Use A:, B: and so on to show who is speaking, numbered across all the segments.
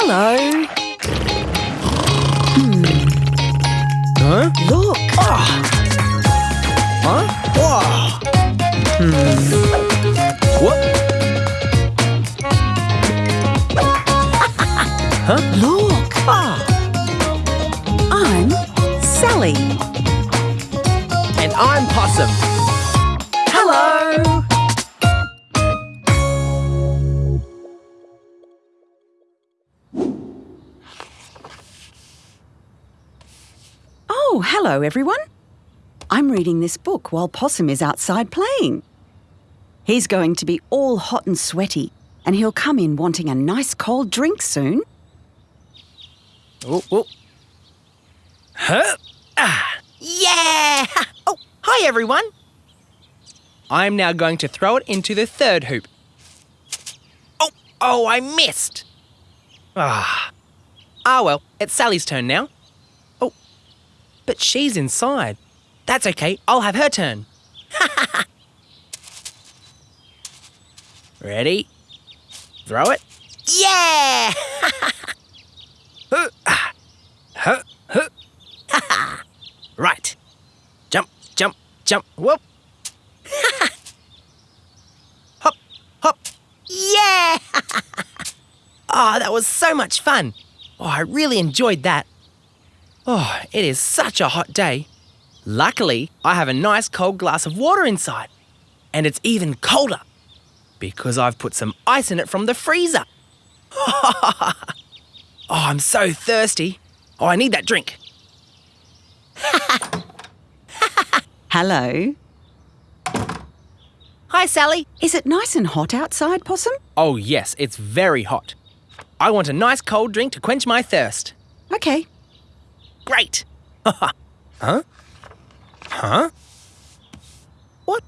A: Hello.
B: Huh?
A: Look.
B: Huh? Whoa. Hmm. What? huh?
A: Look.
B: Ah.
A: I'm Sally.
B: And I'm Possum.
A: Oh, hello, everyone. I'm reading this book while Possum is outside playing. He's going to be all hot and sweaty, and he'll come in wanting a nice cold drink soon.
B: Oh, oh. Huh? Ah.
C: Yeah! Oh, hi everyone.
B: I'm now going to throw it into the third hoop.
C: Oh, oh, I missed.
B: Ah. Ah, well, it's Sally's turn now. But she's inside. That's okay, I'll have her turn. Ready? Throw it.
C: Yeah!
B: Ah. Right. Jump, jump, jump. Whoop. hop, hop.
C: yeah!
B: Oh, that was so much fun. Oh, I really enjoyed that. Oh, it is such a hot day. Luckily, I have a nice cold glass of water inside. And it's even colder because I've put some ice in it from the freezer. oh, I'm so thirsty. Oh, I need that drink.
A: Hello.
C: Hi, Sally.
A: Is it nice and hot outside, Possum?
B: Oh, yes, it's very hot. I want a nice cold drink to quench my thirst.
A: Okay.
B: Great. huh? Huh? What?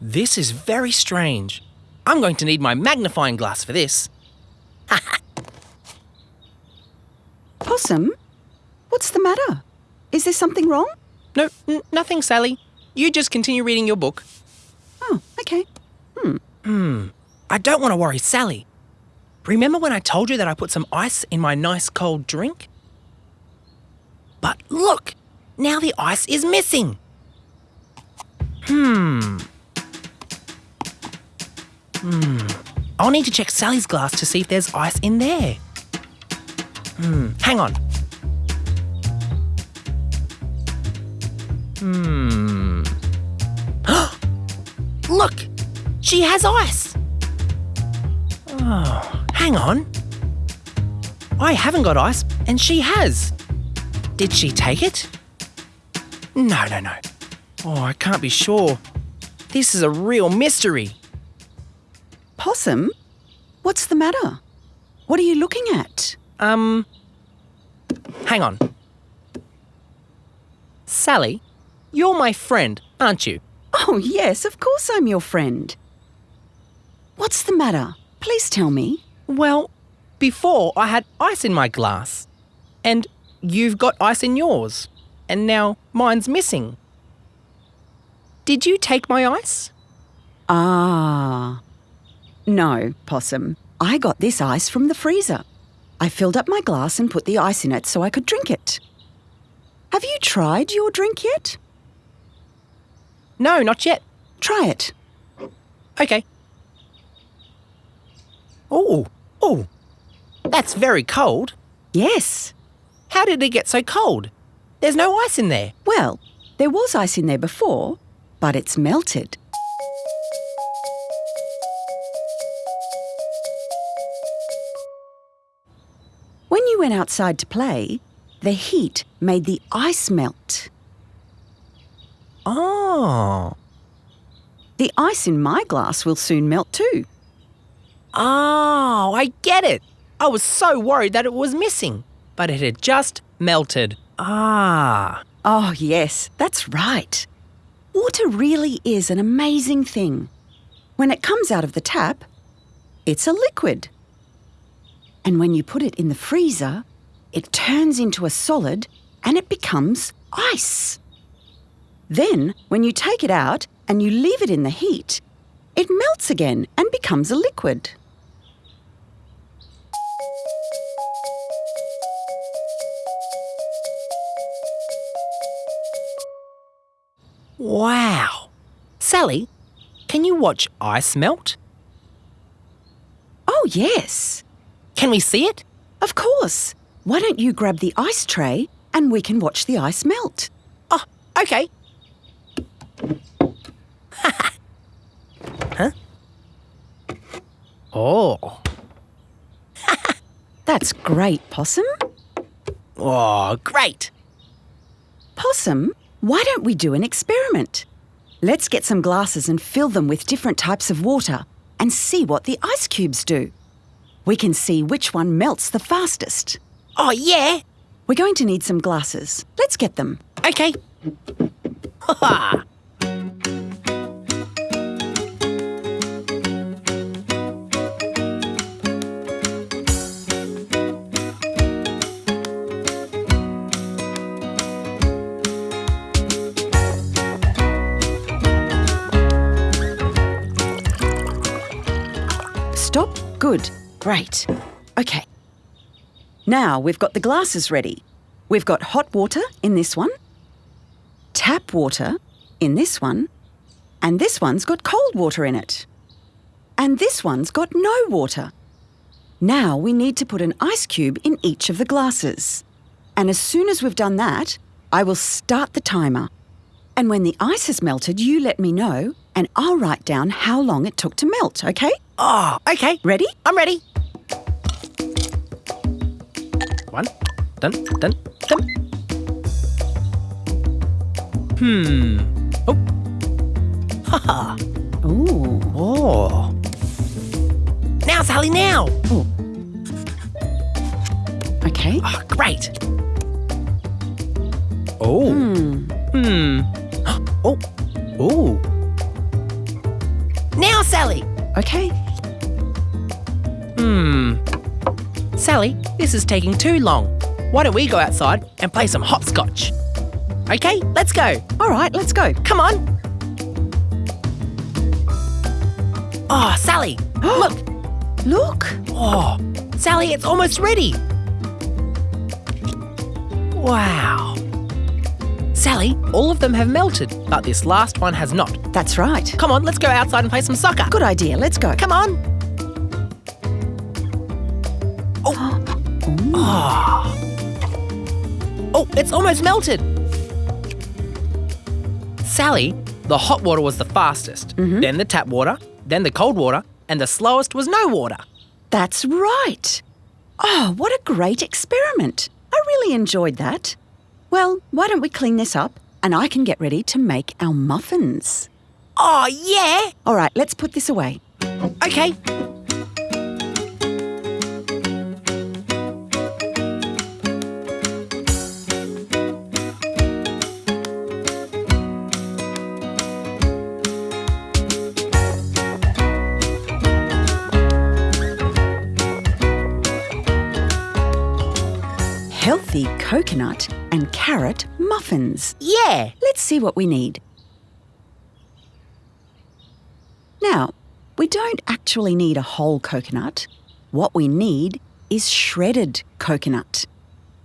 B: This is very strange. I'm going to need my magnifying glass for this.
A: Possum, what's the matter? Is there something wrong?
B: No, n- nothing, Sally. You just continue reading your book.
A: Oh, okay. Hmm. Hmm.
B: I don't want to worry Sally. Remember when I told you that I put some ice in my nice cold drink? But look, now the ice is missing. Hmm. Hmm. I'll need to check Sally's glass to see if there's ice in there. Hmm. Hang on. Hmm. Look! She has ice! Oh, hang on. I haven't got ice, and she has. Did she take it? No, no, no. Oh, I can't be sure. This is a real mystery.
A: Possum, what's the matter? What are you looking at?
B: Um, hang on. Sally, you're my friend, aren't you?
A: Oh, yes, of course I'm your friend. What's the matter? Please tell me.
B: Well, before I had ice in my glass, and you've got ice in yours, and now mine's missing. Did you take my ice?
A: Ah. No, Possum. I got this ice from the freezer. I filled up my glass and put the ice in it so I could drink it. Have you tried your drink yet?
B: No, not yet.
A: Try it.
B: Okay. Oh, oh, that's very cold.
A: Yes.
B: How did it get so cold? There's no ice in there.
A: Well, there was ice in there before, but it's melted. When you went outside to play, the heat made the ice melt.
B: Oh.
A: The ice in my glass will soon melt too.
B: Oh, I get it. I was so worried that it was missing, but it had just melted. Ah.
A: Oh, yes, that's right. Water really is an amazing thing. When it comes out of the tap, it's a liquid. And when you put it in the freezer, it turns into a solid and it becomes ice. Then, when you take it out and you leave it in the heat, it melts again and becomes a liquid.
B: Wow. Sally, can you watch ice melt?
A: Oh, yes.
B: Can we see it?
A: Of course. Why don't you grab the ice tray and we can watch the ice melt?
B: Oh, okay. huh? Oh.
A: That's great, Possum.
B: Oh, great.
A: Possum, why don't we do an experiment? Let's get some glasses and fill them with different types of water and see what the ice cubes do. We can see which one melts the fastest.
C: Oh, yeah.
A: We're going to need some glasses. Let's get them.
B: Okay. Ha
A: Good. Great. Okay. Now we've got the glasses ready. We've got hot water in this one, tap water in this one, and this one's got cold water in it. And this one's got no water. Now we need to put an ice cube in each of the glasses. And as soon as we've done that, I will start the timer. And when the ice has melted, you let me know, and I'll write down how long it took to melt, okay?
B: Oh, okay.
A: Ready?
B: I'm ready. One, dun, dun, dun. Hmm. Oh. Haha. -Ha.
A: Ooh.
B: Oh. Now, Sally, now. Ooh.
A: Okay.
B: Oh, great. Oh. Hmm. Oh. Oh.
C: Now, Sally.
A: Okay.
B: Hmm. Sally, this is taking too long. Why don't we go outside and play some hopscotch? Okay, let's go.
A: All right, let's go.
B: Come on. Oh, Sally, look.
A: Look.
B: Oh, Sally, it's almost ready. Wow. Sally, all of them have melted, but this last one has not.
A: That's right.
B: Come on, let's go outside and play some soccer.
A: Good idea. Let's go.
B: Come on. Oh. Oh. Ah. oh, it's almost melted. Sally, the hot water was the fastest, mm-hmm. then the tap water, then the cold water, and the slowest was no water.
A: That's right. Oh, what a great experiment. I really enjoyed that. Well, why don't we clean this up and I can get ready to make our muffins.
C: Oh, yeah.
A: All right, let's put this away.
B: Okay.
A: Coconut and carrot muffins.
C: Yeah.
A: Let's see what we need. Now, we don't actually need a whole coconut. What we need is shredded coconut.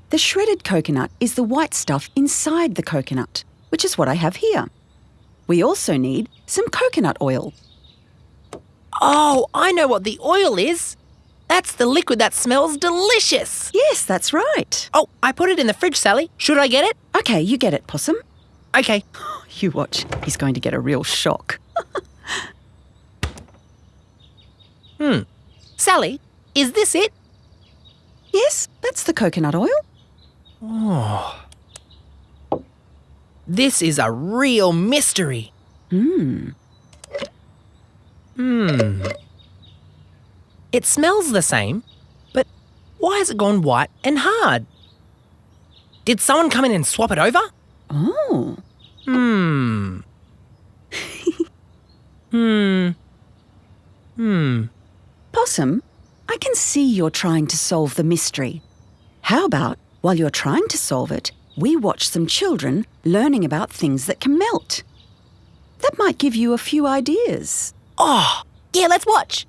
A: The shredded coconut is the white stuff inside the coconut, which is what I have here. We also need some coconut oil.
C: Oh, I know what the oil is. That's the liquid that smells delicious.
A: Yes, that's right.
B: Oh, I put it in the fridge, Sally. Should I get it?
A: Okay, you get it, Possum.
B: Okay.
A: You watch, he's going to get a real shock. Hmm.
B: Sally, is this it?
A: Yes, that's the coconut oil. Oh.
B: This is a real mystery.
A: Hmm.
B: Hmm. It smells the same, but why has it gone white and hard? Did someone come in and swap it over?
A: Oh.
B: Hmm. hmm. Hmm.
A: Possum, I can see you're trying to solve the mystery. How about, while you're trying to solve it, we watch some children learning about things that can melt? That might give you a few ideas.
C: Oh, yeah, let's watch.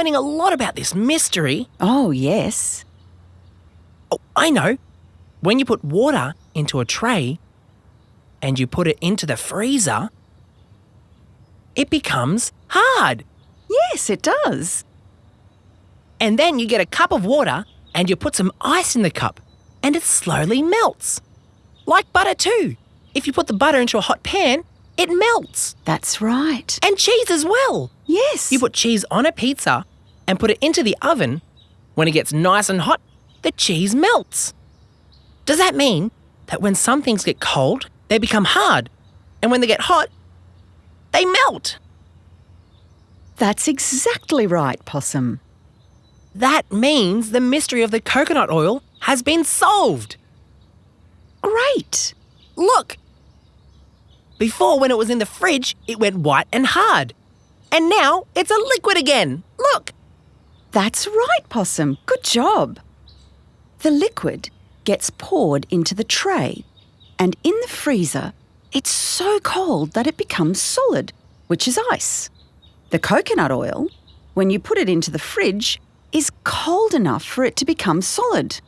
B: Learning a lot about this mystery.
A: Oh, yes.
B: Oh, I know. When you put water into a tray and you put it into the freezer, it becomes hard.
A: Yes, it does.
B: And then you get a cup of water and you put some ice in the cup and it slowly melts. Like butter, too. If you put the butter into a hot pan, it melts.
A: That's right.
B: And cheese as well.
A: Yes.
B: You put cheese on a pizza and put it into the oven. When it gets nice and hot, the cheese melts. Does that mean that when some things get cold, they become hard? And when they get hot, they melt?
A: That's exactly right, Possum.
B: That means the mystery of the coconut oil has been solved.
A: Great.
B: Look! Before, when it was in the fridge, it went white and hard. And now it's a liquid again. Look!
A: That's right, Possum. Good job. The liquid gets poured into the tray, and in the freezer, it's so cold that it becomes solid, which is ice. The coconut oil, when you put it into the fridge, is cold enough for it to become solid.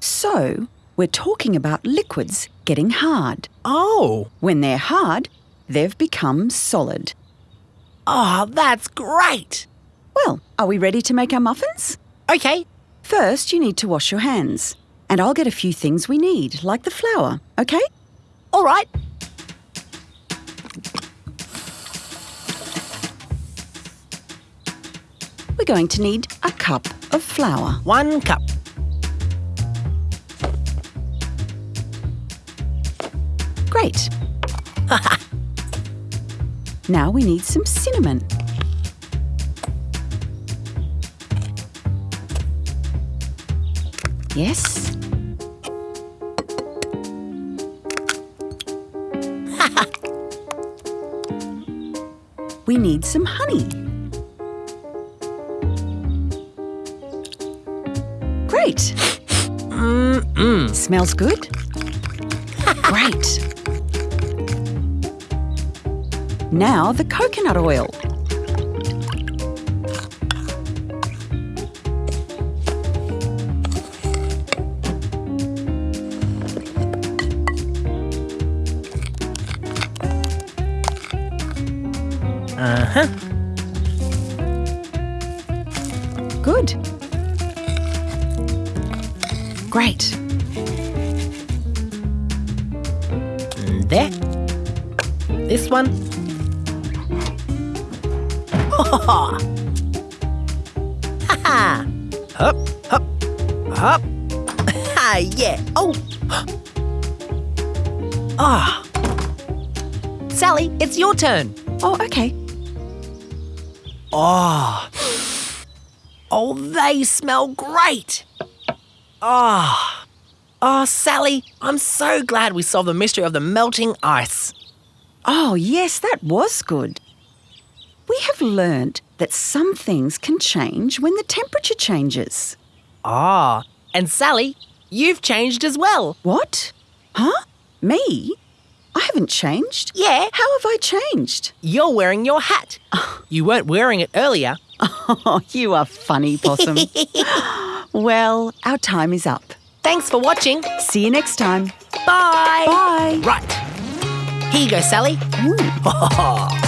A: So, we're talking about liquids getting hard.
B: Oh,
A: When they're hard, they've become solid.
B: oh, that's great.
A: Well, are we ready to make our muffins?
B: Okay,
A: First, you need to wash your hands. And I'll get a few things we need, like the flour, okay?
B: all right.
A: We're going to need a cup of flour.
B: One cup.
A: Great. now we need some cinnamon. Yes. we need some honey. Great.
B: Mm-mm.
A: Smells good. Great. Now the coconut oil.
B: Uh-huh.
A: Good. Great.
B: There. This one. Ha ha! Hop, hop, hop. Ha, yeah. Oh. Ah. Sally, it's your turn.
A: Oh, okay.
B: Oh. Oh, they smell great. Ah. Oh. Sally, I'm so glad we solved the mystery of the melting ice.
A: Oh, yes, that was good. We have learnt that some things can change when the temperature changes.
B: Ah. And Sally, you've changed as well.
A: What? Huh? Me? I haven't changed.
B: Yeah,
A: How have I changed?
B: you're wearing your hat. You weren't wearing it earlier.
A: Oh, you are funny, Possum. well, our time is up.
B: Thanks for watching.
A: See you next time.
B: Bye.
A: Bye.
B: Right. Here you go, Sally.
A: Ooh. Mm.